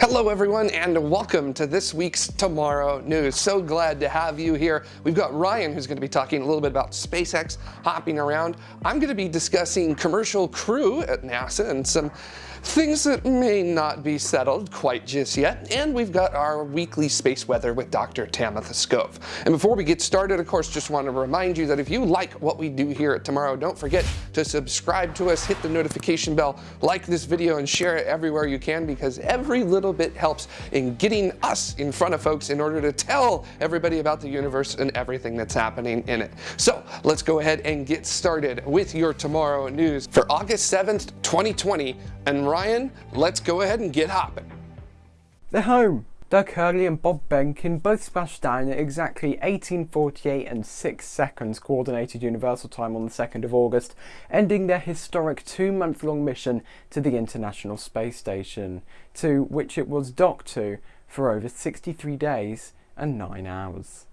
Hello everyone and welcome to this week's Tomorrow News. So glad to have you here. We've got Ryan who's going to be talking a little bit about SpaceX hopping around. I'm going to be discussing commercial crew at NASA and some things that may not be settled quite just yet. And we've got our weekly space weather with Dr. Tamitha Skov. And before we get started, of course, just want to remind you that if you like what we do here at Tomorrow, don't forget to subscribe to us, hit the notification bell, like this video, and share it everywhere you can because every little bit helps in getting us in front of folks in order to tell everybody about the universe and everything that's happening in it. So let's go ahead and get started with your Tomorrow News for August 7th, 2020. And Ryan, let's go ahead and get hopping. They're home. Doug Hurley and Bob Behnken both splashed down at exactly 1848 and 6 seconds Coordinated Universal Time on the 2nd of August, ending their historic two-month-long mission to the International Space Station, to which it was docked to for over 63 days and 9 hours.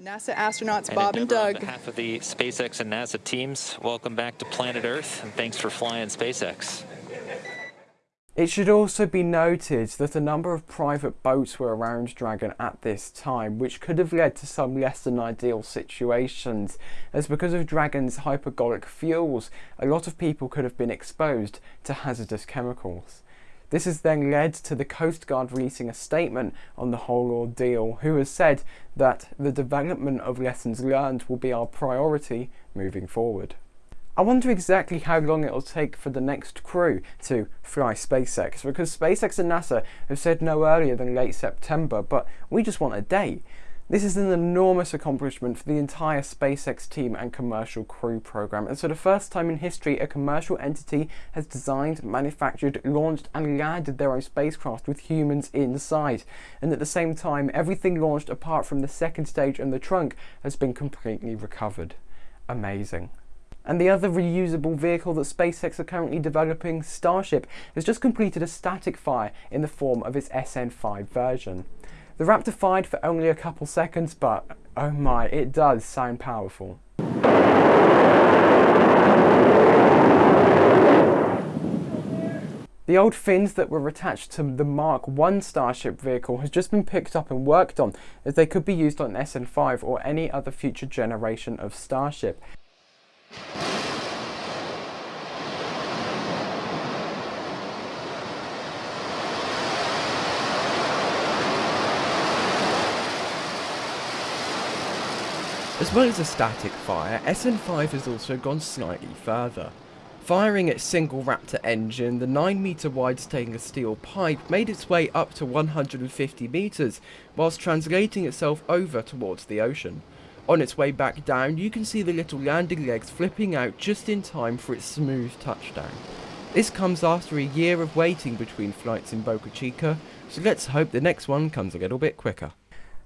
NASA astronauts and Bob and Doug. On behalf of the SpaceX and NASA teams, welcome back to planet Earth, and thanks for flying SpaceX. It should also be noted that a number of private boats were around Dragon at this time, which could have led to some less than ideal situations, as because of Dragon's hypergolic fuels, a lot of people could have been exposed to hazardous chemicals. This has then led to the Coast Guard releasing a statement on the whole ordeal, who has said that the development of lessons learned will be our priority moving forward. I wonder exactly how long it'll take for the next crew to fly SpaceX, because SpaceX and NASA have said no earlier than late September, but we just want a date. This is an enormous accomplishment for the entire SpaceX team and commercial crew program, and for the first time in history, a commercial entity has designed, manufactured, launched, and landed their own spacecraft with humans inside. And at the same time, everything launched apart from the second stage and the trunk has been completely recovered. Amazing. And the other reusable vehicle that SpaceX are currently developing, Starship, has just completed a static fire in the form of its SN5 version. The Raptor fired for only a couple seconds, but oh my, it does sound powerful. The old fins that were attached to the Mark 1 Starship vehicle has just been picked up and worked on as they could be used on SN5 or any other future generation of Starship. As well as a static fire, SN5 has also gone slightly further. Firing its single Raptor engine, the 9 meter wide stainless steel pipe made its way up to 150 meters, whilst translating itself over towards the ocean. On its way back down, you can see the little landing legs flipping out just in time for its smooth touchdown. This comes after a year of waiting between flights in Boca Chica, so let's hope the next one comes a little bit quicker.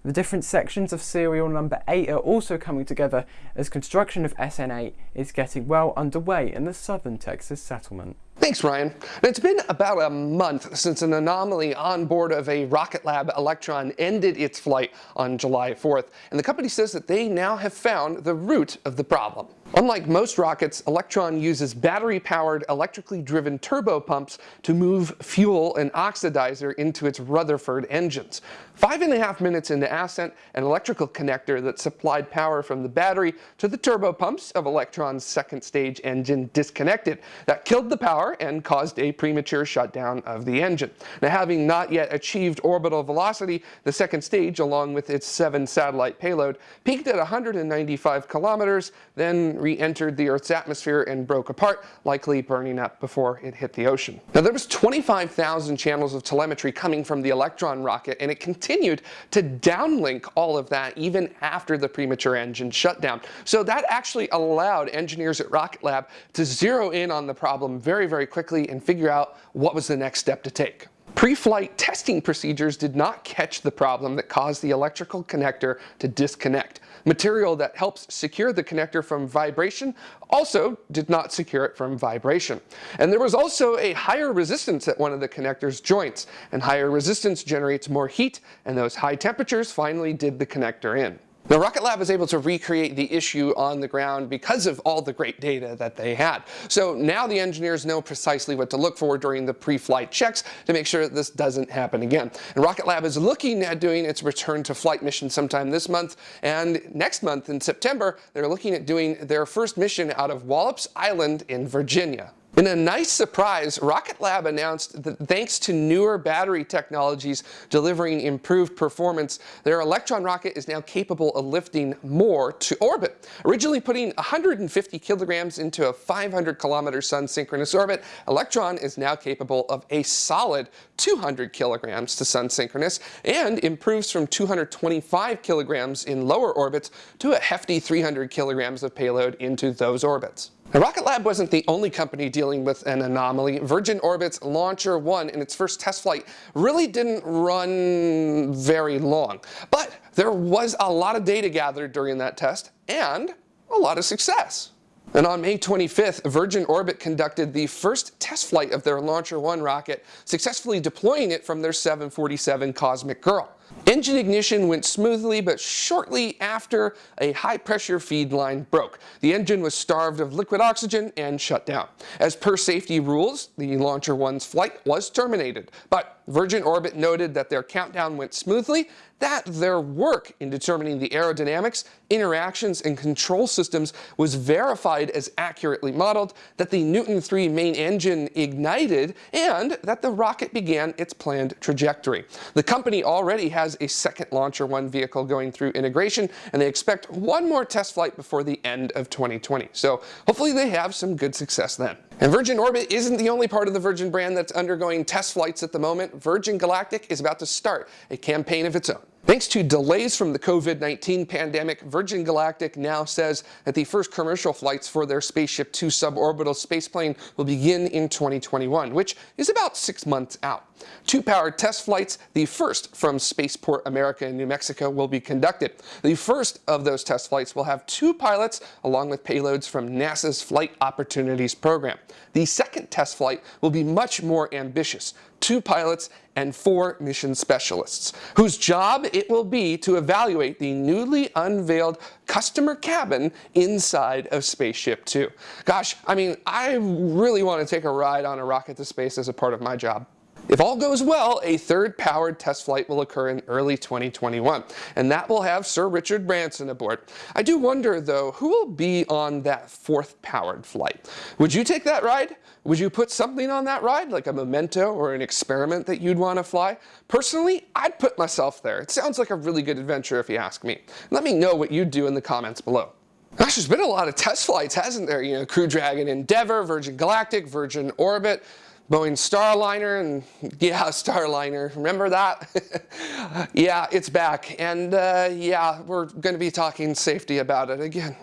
The different sections of serial number 8 are also coming together as construction of SN8 is getting well underway in the southern Texas settlement. Thanks, Ryan. It's been about a month since an anomaly on board of a Rocket Lab Electron ended its flight on July 4th, and the company says that they now have found the root of the problem. Unlike most rockets, Electron uses battery-powered, electrically driven turbopumps to move fuel and oxidizer into its Rutherford engines. Five and a half minutes into ascent, an electrical connector that supplied power from the battery to the turbopumps of Electron's second stage engine disconnected. That killed the power and caused a premature shutdown of the engine. Now, having not yet achieved orbital velocity, the second stage, along with its seven satellite payload, peaked at 195 kilometers, then re-entered the Earth's atmosphere and broke apart, likely burning up before it hit the ocean. Now there was 25,000 channels of telemetry coming from the Electron rocket and it continued to downlink all of that even after the premature engine shutdown. So that actually allowed engineers at Rocket Lab to zero in on the problem very, very quickly and figure out what was the next step to take. Pre-flight testing procedures did not catch the problem that caused the electrical connector to disconnect. Material that helps secure the connector from vibration also did not secure it from vibration. And there was also a higher resistance at one of the connector's joints, and higher resistance generates more heat, and those high temperatures finally did the connector in. Now, Rocket Lab was able to recreate the issue on the ground because of all the great data that they had. So now the engineers know precisely what to look for during the pre-flight checks to make sure that this doesn't happen again. And Rocket Lab is looking at doing its return to flight mission sometime this month. And next month in September, they're looking at doing their first mission out of Wallops Island in Virginia. In a nice surprise, Rocket Lab announced that thanks to newer battery technologies delivering improved performance, their Electron rocket is now capable of lifting more to orbit. Originally putting 150 kilograms into a 500 kilometer sun synchronous orbit, Electron is now capable of a solid 200 kilograms to sun synchronous and improves from 225 kilograms in lower orbits to a hefty 300 kilograms of payload into those orbits. Now, Rocket Lab wasn't the only company dealing with an anomaly. Virgin Orbit's Launcher 1 in its first test flight really didn't run very long. But there was a lot of data gathered during that test and a lot of success. And on May 25th, Virgin Orbit conducted the first test flight of their Launcher 1 rocket, successfully deploying it from their 747 Cosmic Girl. Engine ignition went smoothly, but shortly after, a high-pressure feed line broke. The engine was starved of liquid oxygen and shut down. As per safety rules, the Launcher 1's flight was terminated, but Virgin Orbit noted that their countdown went smoothly, that their work in determining the aerodynamics, interactions, and control systems was verified as accurately modeled, that the Newton 3 main engine ignited, and that the rocket began its planned trajectory. The company already has a second Launcher 1 vehicle going through integration, and they expect one more test flight before the end of 2020. So hopefully they have some good success then. And Virgin Orbit isn't the only part of the Virgin brand that's undergoing test flights at the moment. Virgin Galactic is about to start a campaign of its own. Thanks to delays from the COVID-19 pandemic, Virgin Galactic now says that the first commercial flights for their Spaceship Two suborbital spaceplane will begin in 2021, which is about six months out. Two powered test flights, the first from Spaceport America in New Mexico, will be conducted. The first of those test flights will have two pilots along with payloads from NASA's Flight Opportunities program. The second test flight will be much more ambitious, two pilots and four mission specialists, whose job it will be to evaluate the newly unveiled customer cabin inside of Spaceship Two. Gosh, I mean, I really want to take a ride on a rocket to space as a part of my job. If all goes well, a third powered test flight will occur in early 2021, and that will have Sir Richard Branson aboard. I do wonder, though, who will be on that fourth powered flight? Would you take that ride? Would you put something on that ride, like a memento or an experiment that you'd want to fly? Personally, I'd put myself there. It sounds like a really good adventure if you ask me. Let me know what you'd do in the comments below. Gosh, there's been a lot of test flights, hasn't there? You know, Crew Dragon Endeavour, Virgin Galactic, Virgin Orbit. Boeing Starliner and yeah, Starliner, remember that? yeah, it's back and uh, yeah, we're going to be talking safety about it again.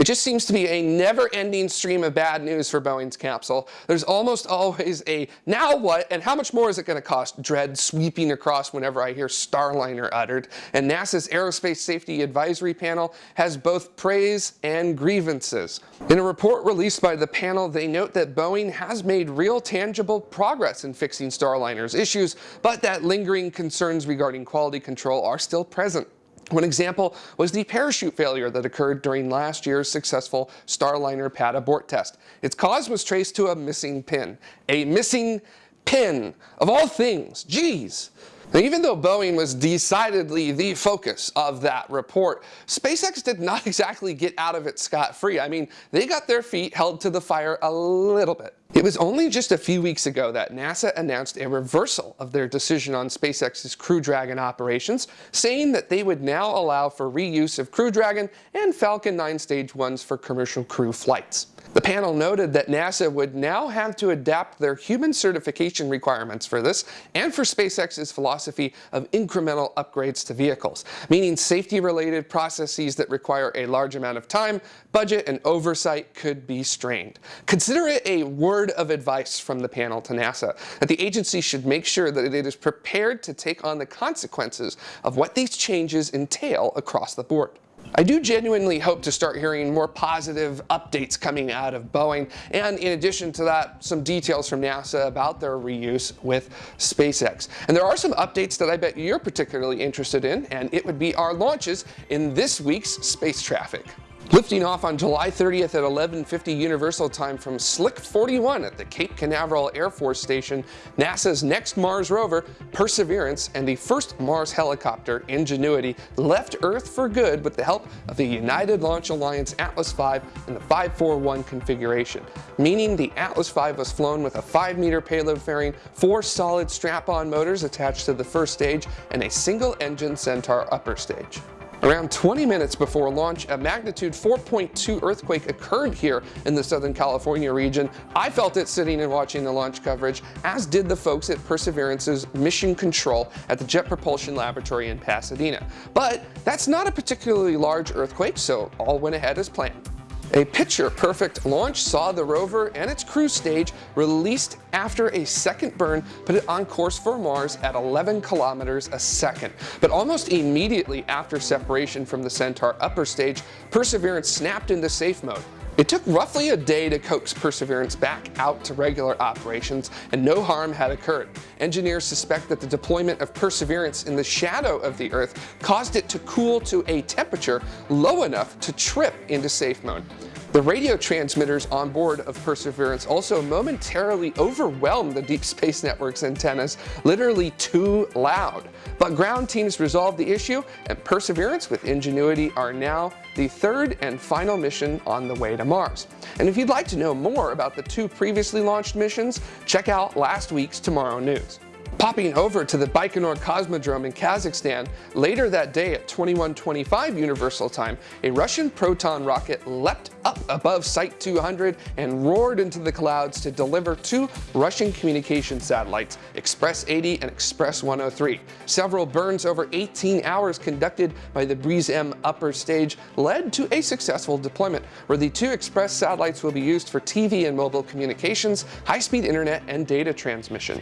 It just seems to be a never-ending stream of bad news for Boeing's capsule. There's almost always a now what and how much more is it going to cost dread sweeping across whenever I hear Starliner uttered. And NASA's Aerospace Safety Advisory Panel has both praise and grievances. In a report released by the panel, they note that Boeing has made real tangible progress in fixing Starliner's issues, but that lingering concerns regarding quality control are still present. One example was the parachute failure that occurred during last year's successful Starliner pad abort test. Its cause was traced to a missing pin. A missing pin, of all things, geez. Now, even though Boeing was decidedly the focus of that report, SpaceX did not exactly get out of it scot-free. I mean, they got their feet held to the fire a little bit. It was only just a few weeks ago that NASA announced a reversal of their decision on SpaceX's Crew Dragon operations, saying that they would now allow for reuse of Crew Dragon and Falcon 9 Stage 1s for commercial crew flights. The panel noted that NASA would now have to adapt their human certification requirements for this and for SpaceX's philosophy of incremental upgrades to vehicles, meaning safety-related processes that require a large amount of time, budget, and oversight could be strained. Consider it a word of advice from the panel to NASA that the agency should make sure that it is prepared to take on the consequences of what these changes entail across the board. I do genuinely hope to start hearing more positive updates coming out of Boeing, and in addition to that, some details from NASA about their reuse with SpaceX. And there are some updates that I bet you're particularly interested in, and it would be our launches in this week's space traffic. Lifting off on July 30th at 11.50 Universal Time from Slick 41 at the Cape Canaveral Air Force Station, NASA's next Mars rover, Perseverance, and the first Mars helicopter, Ingenuity, left Earth for good with the help of the United Launch Alliance Atlas V in the 541 configuration, meaning the Atlas V was flown with a 5-meter payload fairing, four solid strap-on motors attached to the first stage, and a single-engine Centaur upper stage. Around 20 minutes before launch, a magnitude 4.2 earthquake occurred here in the Southern California region. I felt it sitting and watching the launch coverage, as did the folks at Perseverance's Mission Control at the Jet Propulsion Laboratory in Pasadena. But that's not a particularly large earthquake, so all went ahead as planned. A picture-perfect launch saw the rover and its cruise stage released after a second burn put it on course for Mars at 11 kilometers a second. But almost immediately after separation from the Centaur upper stage, Perseverance snapped into safe mode. It took roughly a day to coax Perseverance back out to regular operations, and no harm had occurred. Engineers suspect that the deployment of Perseverance in the shadow of the Earth caused it to cool to a temperature low enough to trip into safe mode. The radio transmitters on board of Perseverance also momentarily overwhelmed the Deep Space Network's antennas, literally too loud. But ground teams resolved the issue, and Perseverance with Ingenuity are now the third and final mission on the way to Mars. And if you'd like to know more about the two previously launched missions, check out last week's Tomorrow News. Popping over to the Baikonur Cosmodrome in Kazakhstan, later that day at 2125 Universal Time, a Russian Proton rocket leapt up above Site 200 and roared into the clouds to deliver two Russian communication satellites, Express 80 and Express 103. Several burns over 18 hours conducted by the Briz-M upper stage led to a successful deployment, where the two Express satellites will be used for TV and mobile communications, high-speed internet, and data transmission.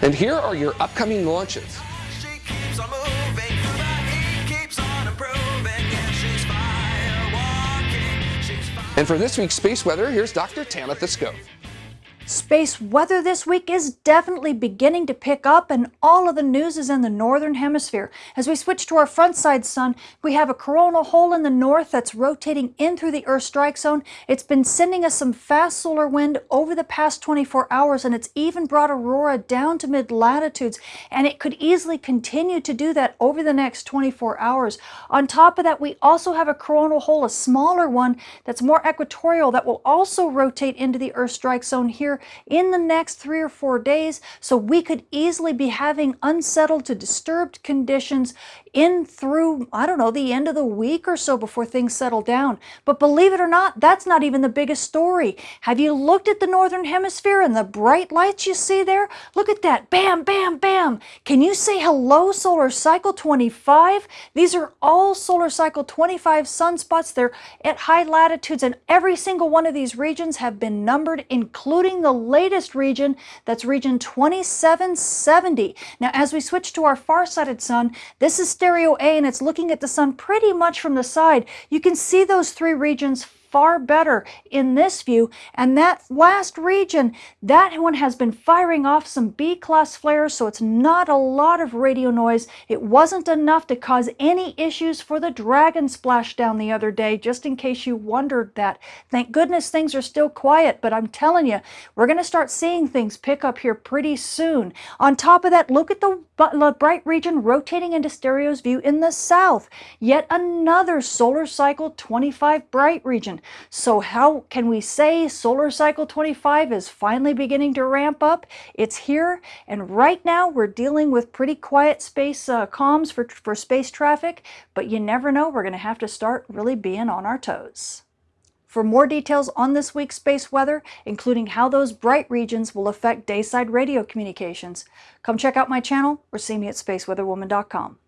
And here are your upcoming launches. And for this week's space weather, here's Dr. Tamitha Skov. Space weather this week is definitely beginning to pick up and all of the news is in the northern hemisphere. As we switch to our front side sun, we have a coronal hole in the north that's rotating in through the Earth strike zone. It's been sending us some fast solar wind over the past 24 hours and it's even brought aurora down to mid latitudes and it could easily continue to do that over the next 24 hours. On top of that, we also have a coronal hole, a smaller one that's more equatorial that will also rotate into the Earth strike zone here in the next three or four days. So we could easily be having unsettled to disturbed conditions in through, I don't know, the end of the week or so before things settle down. But believe it or not, that's not even the biggest story. Have you looked at the Northern Hemisphere and the bright lights you see there? Look at that. Bam, bam, bam. Can you say hello, solar cycle 25? These are all solar cycle 25 sunspots. They're at high latitudes and every single one of these regions have been numbered, including the latest region, that's region 2770. Now, as we switch to our far-sighted sun, this is STEREO A and it's looking at the sun pretty much from the side. You can see those three regions far better in this view. And that last region, that one has been firing off some B-class flares, so it's not a lot of radio noise. It wasn't enough to cause any issues for the Dragon splashdown the other day, just in case you wondered that. Thank goodness things are still quiet, but I'm telling you, we're going to start seeing things pick up here pretty soon. On top of that, look at the bright region rotating into STEREO's view in the south. Yet another solar cycle 25 bright region. So how can we say solar cycle 25 is finally beginning to ramp up? It's here and right now we're dealing with pretty quiet space uh, comms for, for space traffic, but you never know, we're going to have to start really being on our toes. For more details on this week's space weather, including how those bright regions will affect dayside radio communications, come check out my channel or see me at spaceweatherwoman.com.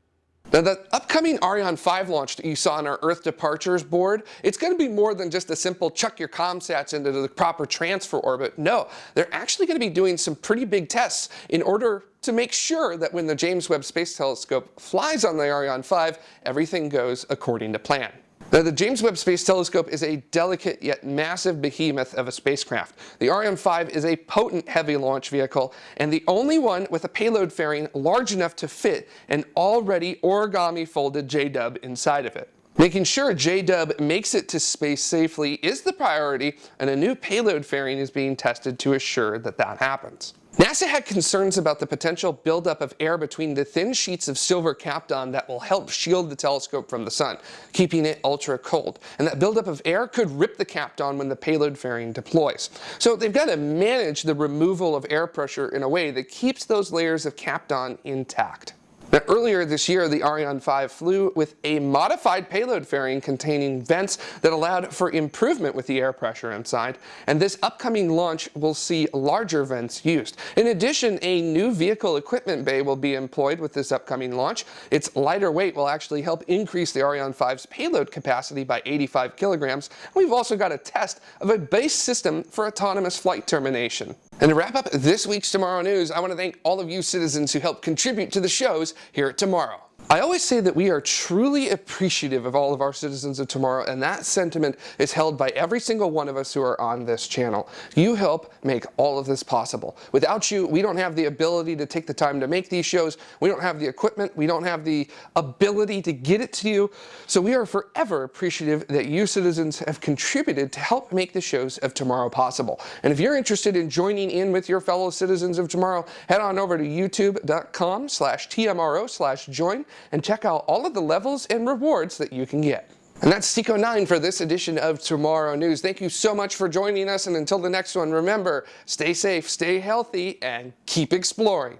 Now the upcoming Ariane 5 launch that you saw on our Earth departures board, it's going to be more than just a simple chuck your comsats into the proper transfer orbit. No, they're actually going to be doing some pretty big tests in order to make sure that when the James Webb Space Telescope flies on the Ariane 5, everything goes according to plan. Now, the James Webb Space Telescope is a delicate yet massive behemoth of a spacecraft. The Ariane 5 is a potent heavy launch vehicle and the only one with a payload fairing large enough to fit an already origami folded J-dub inside of it. Making sure J-dub makes it to space safely is the priority and a new payload fairing is being tested to assure that that happens. NASA had concerns about the potential buildup of air between the thin sheets of silver kapton that will help shield the telescope from the sun, keeping it ultra cold. And that buildup of air could rip the kapton when the payload fairing deploys. So they've got to manage the removal of air pressure in a way that keeps those layers of kapton intact. Now, earlier this year, the Ariane 5 flew with a modified payload fairing containing vents that allowed for improvement with the air pressure inside, and this upcoming launch will see larger vents used. In addition, a new vehicle equipment bay will be employed with this upcoming launch. Its lighter weight will actually help increase the Ariane 5's payload capacity by 85 kilograms. We've also got a test of a base system for autonomous flight termination. And to wrap up this week's Tomorrow News, I want to thank all of you citizens who helped contribute to the shows here at Tomorrow. I always say that we are truly appreciative of all of our citizens of tomorrow, and that sentiment is held by every single one of us who are on this channel. You help make all of this possible. Without you, we don't have the ability to take the time to make these shows. We don't have the equipment. We don't have the ability to get it to you. So we are forever appreciative that you citizens have contributed to help make the shows of tomorrow possible. And if you're interested in joining in with your fellow citizens of tomorrow, head on over to youtube.com slash tmro slash join and check out all of the levels and rewards that you can get. And that's Seco 9 for this edition of Tomorrow News. Thank you so much for joining us, and until the next one, remember, stay safe, stay healthy, and keep exploring.